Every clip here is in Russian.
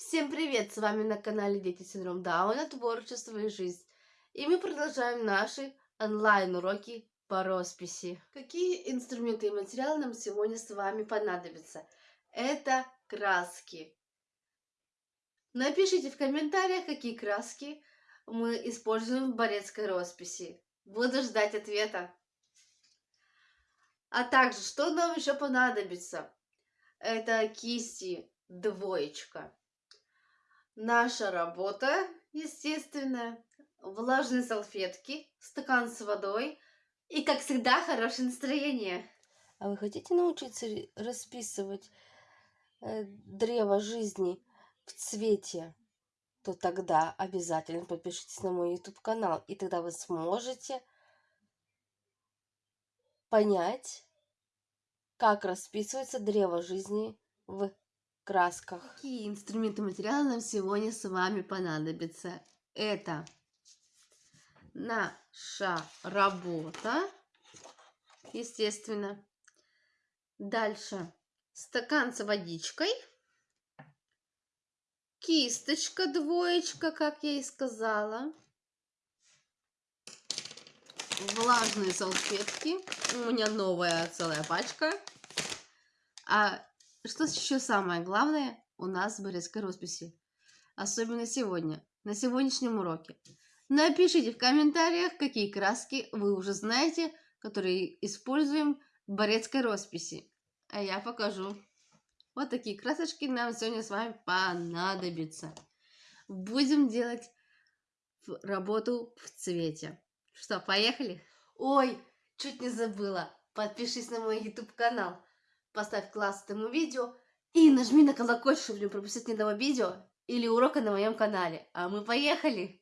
Всем привет! С вами на канале Дети Синдром Дауна, Творчество и Жизнь. И мы продолжаем наши онлайн-уроки по росписи. Какие инструменты и материалы нам сегодня с вами понадобятся? Это краски. Напишите в комментариях, какие краски мы используем в борецкой росписи. Буду ждать ответа. А также, что нам еще понадобится? Это кисти двоечка Наша работа, естественно, влажные салфетки, стакан с водой и, как всегда, хорошее настроение. А вы хотите научиться расписывать э, древо жизни в цвете? То тогда обязательно подпишитесь на мой YouTube канал, и тогда вы сможете понять, как расписывается древо жизни в красках. Какие инструменты материалы нам сегодня с вами понадобятся? Это наша работа, естественно. Дальше стакан с водичкой, кисточка двоечка, как я и сказала, влажные салфетки, у меня новая целая пачка, а что еще самое главное у нас в росписи? Особенно сегодня, на сегодняшнем уроке. Напишите в комментариях, какие краски вы уже знаете, которые используем в Борецкой росписи. А я покажу. Вот такие красочки нам сегодня с вами понадобятся. Будем делать работу в цвете. Что, поехали? Ой, чуть не забыла. Подпишись на мой YouTube канал поставь класс этому видео и нажми на колокольчик, чтобы не пропустить ни одного видео или урока на моем канале. А мы поехали!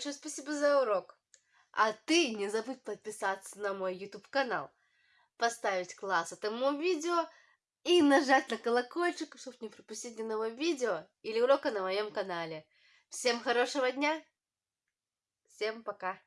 большое спасибо за урок. А ты не забудь подписаться на мой YouTube-канал, поставить класс этому видео и нажать на колокольчик, чтобы не пропустить ни нового видео или урока на моем канале. Всем хорошего дня! Всем пока!